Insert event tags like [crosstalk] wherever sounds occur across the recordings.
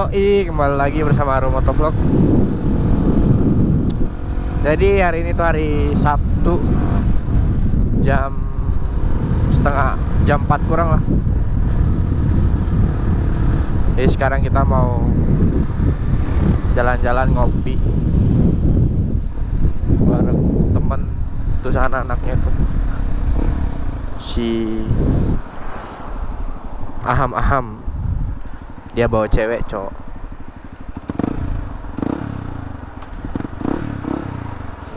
Yoi, kembali lagi bersama Aru Motovlog. Jadi hari ini tuh hari Sabtu Jam setengah, jam 4 kurang lah. Jadi sekarang kita mau jalan-jalan ngopi Bareng temen Terus anak-anaknya tuh. Si Aham-aham dia bawa cewek cowok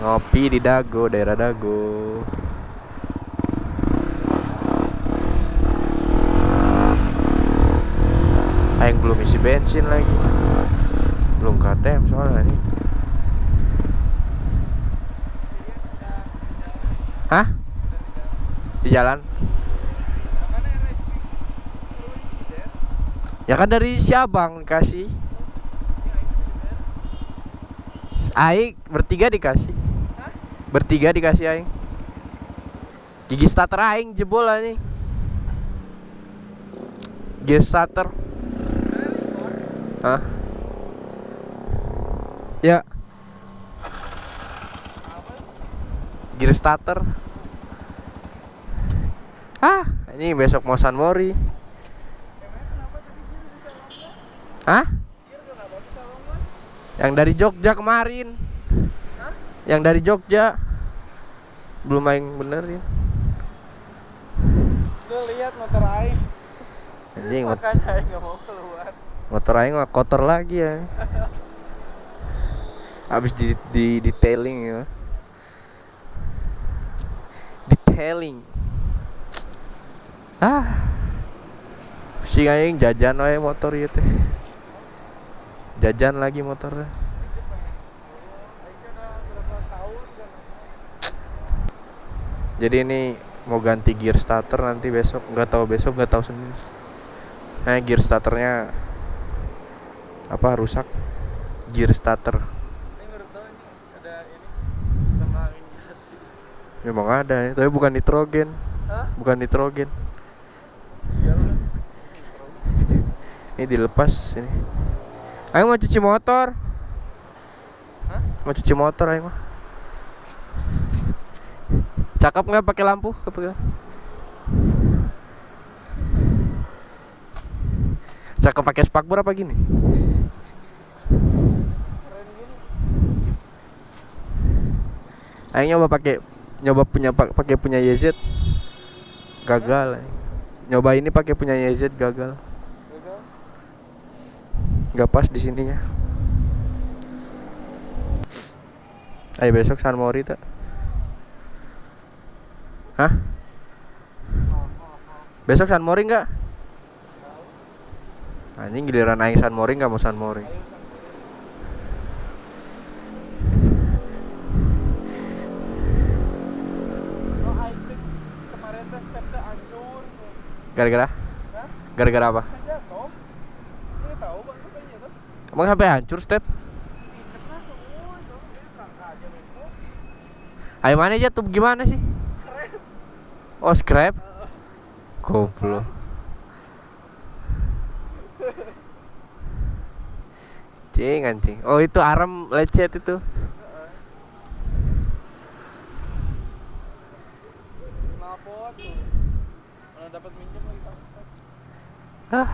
ngopi di Dago daerah Dago Aing belum isi bensin lagi belum KTM soalnya ini Hah? Di jalan? Ya kan dari Siabang kasih. Aing bertiga dikasih. Bertiga dikasih aing. Gigi starter aing jebol nih. Gigi starter. Hah? Ya. Gear starter. Ah, ini besok mau Mori. Hah? Yang dari Jogja kemarin. Yang dari Jogja. Belum main bener ya. Lu lihat motor aing. Anjing [laughs] mot aing nggak mau keluar. motor aing mah kotor lagi ya. Habis di, di detailing ya. Detailing. Ah. Pusing aing jajan wae motor ieu teh. Jajan lagi motornya. Jadi ini mau ganti gear starter nanti besok nggak tahu besok nggak tahu senin. Nah gear starternya apa rusak? Gear starter. Memang ada ya, tapi bukan nitrogen. Hah? Bukan nitrogen. Iya. Ini dilepas ini. Ayo mau cuci motor. Hah? Mau cuci motor ayo mah. Cakep nggak pakai lampu? Cakep pakai spakbor apa gini? Ayo nyoba pakai nyoba punya pak- pakai punya YZ gagal. Nyoba ini pakai punya YZ. Gagal. Nggak pas di sininya. Ayo besok San Mori tak? Hah? Besok San Mori nggak? Anjing giliran aing San Mori nggak mau San Mori. Oh. Gara-gara? Gara-gara apa? Kan jatuh. Enggak tahu bang katanya tuh. Emang sampai hancur step? Ayo mana aja tuh gimana sih? Oh scrap? Goblok. Cing anjing. Oh itu arem lecet itu. Dapat. Ah.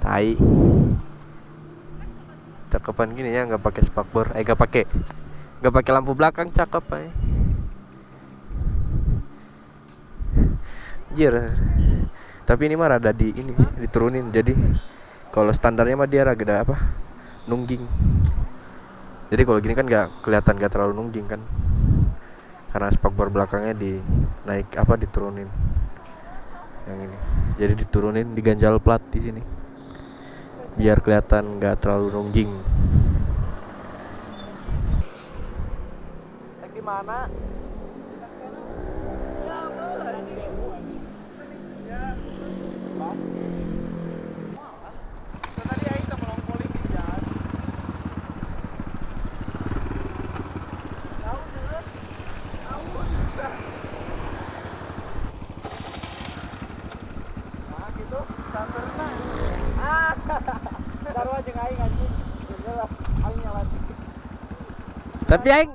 Tai. Cakepan gini ya nggak pakai spakbor. Eh nggak pakai. Nggak pakai lampu belakang cakep ay. Jir. Tapi ini mah rada di ini diturunin jadi kalau standarnya mah dia rada apa? Nungging. Jadi kalau gini kan nggak kelihatan nggak terlalu nungging kan. Karena spakbor belakangnya di naik apa diturunin yang ini jadi diturunin diganjal plat di sini biar kelihatan nggak terlalu nungging gimana? Ya, Allah, ini. Ya. Bang. Kan tadi aing sama long polisi jalan. Tahu deh. Tahu. Nah, gitu. Sampai Ah. Sarua jeung aing anjing. Geus aing nyalain. Tapi aing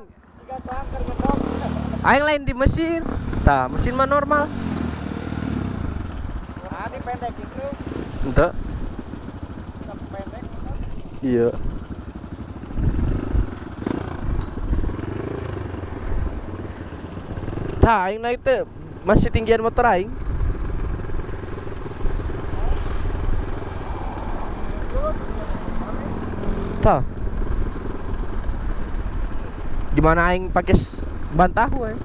aing lain di mesin. Tah, mesin mah normal. Ah, ini pendek itu. Tapi pendek. Iya. Tah, aing naik teh masih tinggian motor aing. Tah. Gimana aing pakai s- ban tahu aing?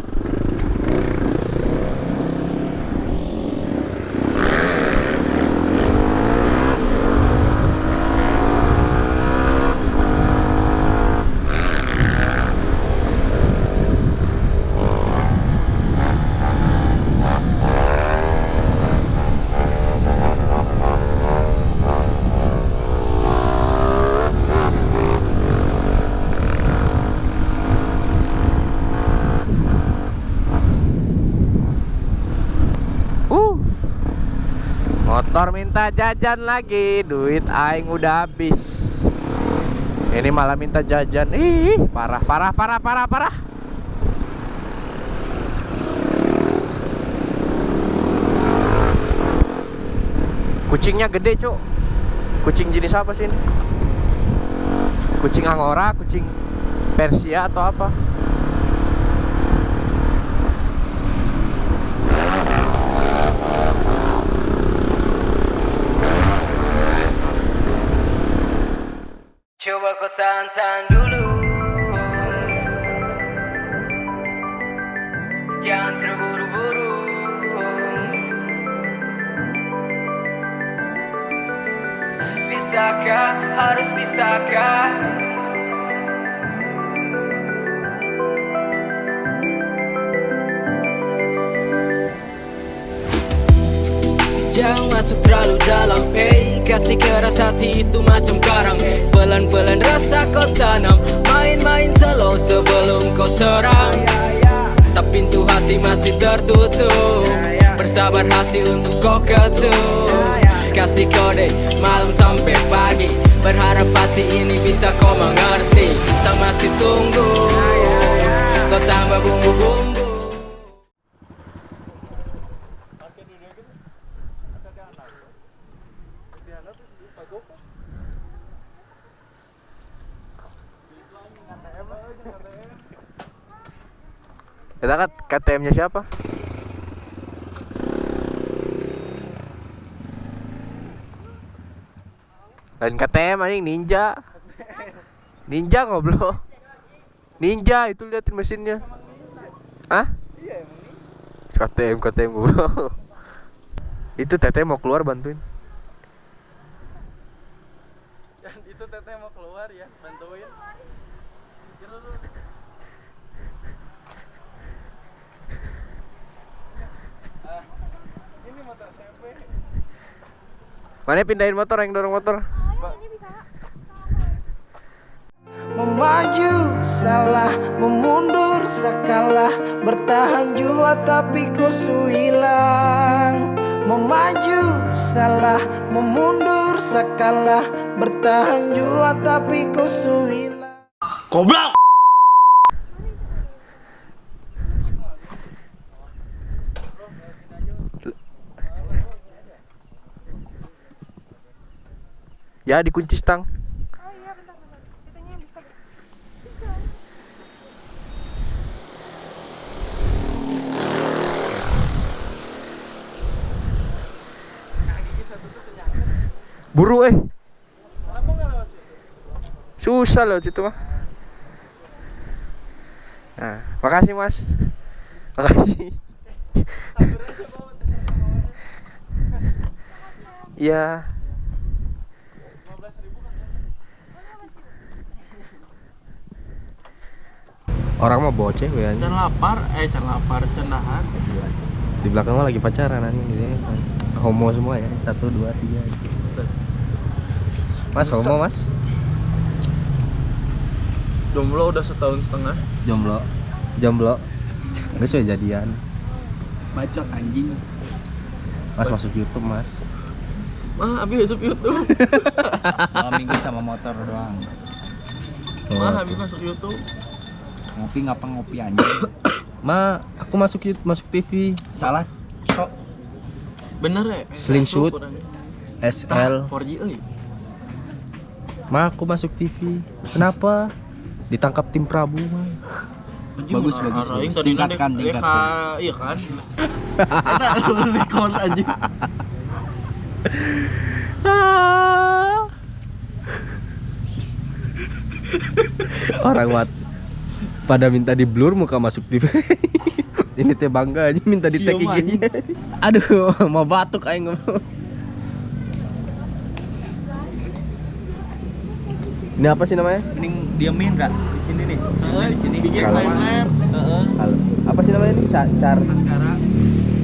Motor minta jajan lagi, duit aing udah habis. Ini malah minta jajan. Ih, parah parah parah parah parah. Kucingnya gede, Cuk. Kucing jenis apa sih ini? Kucing angora, kucing Persia atau apa? Coba kau tahan-tahan dulu. Jangan terburu-buru. Bisakah, harus bisakah Jangan masuk terlalu dalam Eh. Kasih keras hati itu macam karang Pelan-pelan rasa kau tanam Main-main slow sebelum kau serang. Sa pintu hati masih tertutup Bersabar hati untuk kau ketuk. Kasih kode malam sampai pagi Berharap hati ini bisa kau mengerti. Saya masih tunggu Kau tambah bumbu-bumbu Kita kan KTM-nya siapa? Lain KTM anjing ninja. Ninja goblok. Ninja itu liatin mesinnya. Hah? KTM KTM goblok. Itu teteh mau keluar bantuin. [laughs] Itu teteh mau keluar ya, bantuin. Kira lu. Ah, ini motor siapa? Mana pindahin motor yang dorong motor? Memaju salah, memundur sakalah Bertahan jua tapi ku hilang Memaju salah, memundur sakalah Bertahan jua tapi ku hilang Ya dikunci stang. Buru eh. Susah loh situ mah. Nah, makasih Mas. Makasih. Iya. Orang mah bawa cewek Can anjing. lapar, eh can lapar, can nahan. Di belakang mah lagi pacaran anjing di sini. Homo semua ya. Satu, dua, tiga. Mas homo mas? Jomblo udah setahun setengah. Jomblo. Jomblo. Enggak sih jadian. Bacot anjing Mas masuk YouTube mas. Mah, habis masuk YouTube. [laughs] Malam minggu sama motor doang. Mah, habis masuk YouTube. Ngopi ngapa ngopi anjing. [coughs] Ma, aku masuk YouTube, masuk TV. Salah, cok. Bener ya? Slingshot. Kurang. SL. Tah, 4G euy. Ma, aku masuk TV. Kenapa? Ditangkap tim Prabu, Ma. Bagus, mah, bagus, bagus. Tingkatkan, tingkatkan. iya kan? Eta record anjing. Orang wat pada minta di blur muka masuk TV. [laughs] Ini teh bangga aja minta di tag. [laughs] Aduh, mau batuk aing ngomong. Ini apa sih namanya? Mending diamin kak di sini nih. Heeh, di sini. bikin Kalau- timer. Heeh. Halo. Apa sih namanya ini? Car, car Maskara.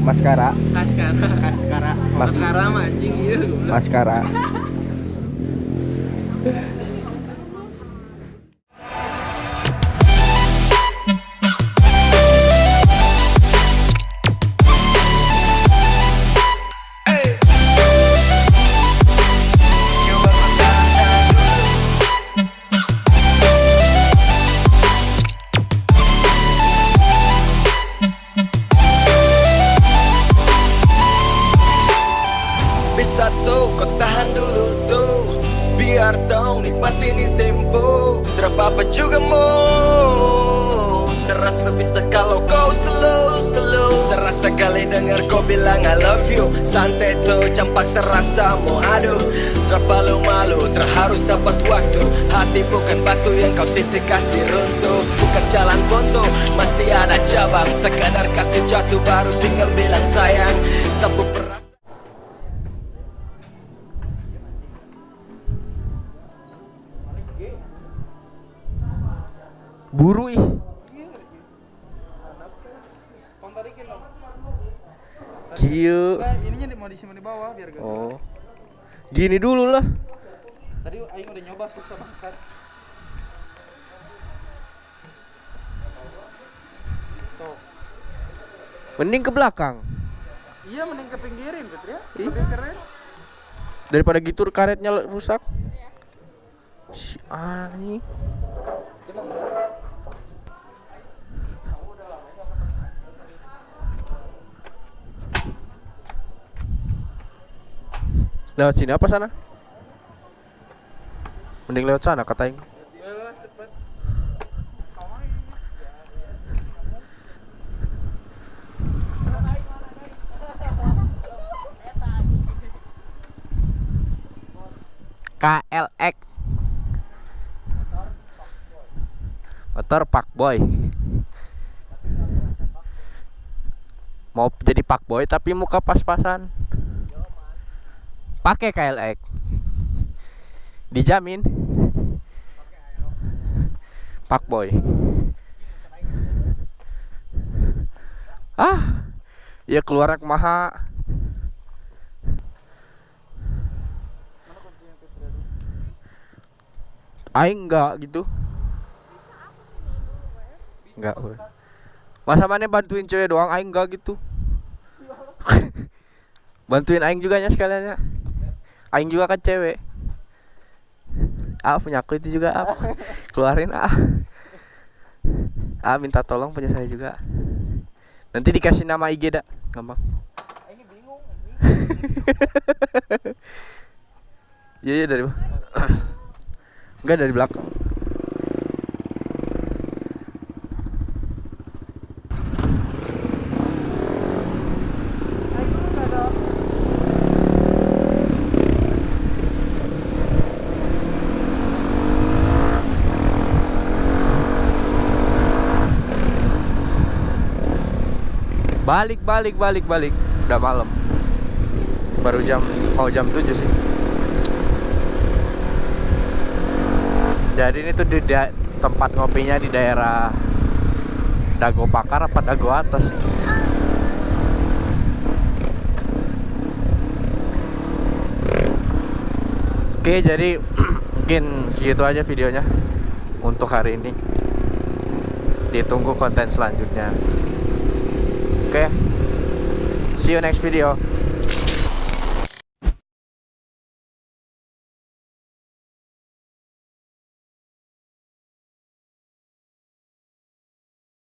maskara. Kaskara. Kaskara. Mas Maskara mah anjing iya. maskara. [laughs] bilang I love you. Santai tuh campak serasa mau aduh. Terpalu malu terharus dapat waktu. Hati bukan batu yang kau titik kasih runtuh. Bukan jalan buntu masih ada cabang. Sekadar kasih jatuh baru tinggal bilang sayang Sapu Buru ih. Kieu. ininya mau disimpan di bawah biar gak. Oh. Gini dulu lah. Tadi aing udah nyoba susah bangsat. Tuh. Mending ke belakang. Iya mending ke pinggirin gitu ya. Ih. Lebih keren. Daripada gitu karetnya rusak. Si ani. Lewat sini apa sana? Mending lewat sana kata cepet. KLX motor Pak Boy mau jadi Pak Boy tapi muka pas-pasan pakai KLX dijamin Pak Boy ah ya keluar maha Aing enggak gitu. Enggak. Masa mana bantuin cewek doang aing enggak gitu. [laughs] bantuin aing juga nya sekalian ya. Aing juga kan cewek. Ah punya aku itu juga ah. [laughs] Keluarin ah. Ah minta tolong punya saya juga. Nanti dikasih nama IG dah, gampang. [laughs] Iya iya dari? [clears throat] Enggak dari belakang. Balik balik balik balik. Udah malam. Baru jam mau jam 7 sih. Jadi ini tuh di tempat ngopinya di daerah Dago Pakar apa Dago Atas sih? Oke, jadi [clears throat] mungkin segitu aja videonya untuk hari ini. Ditunggu konten selanjutnya. Oke. See you next video.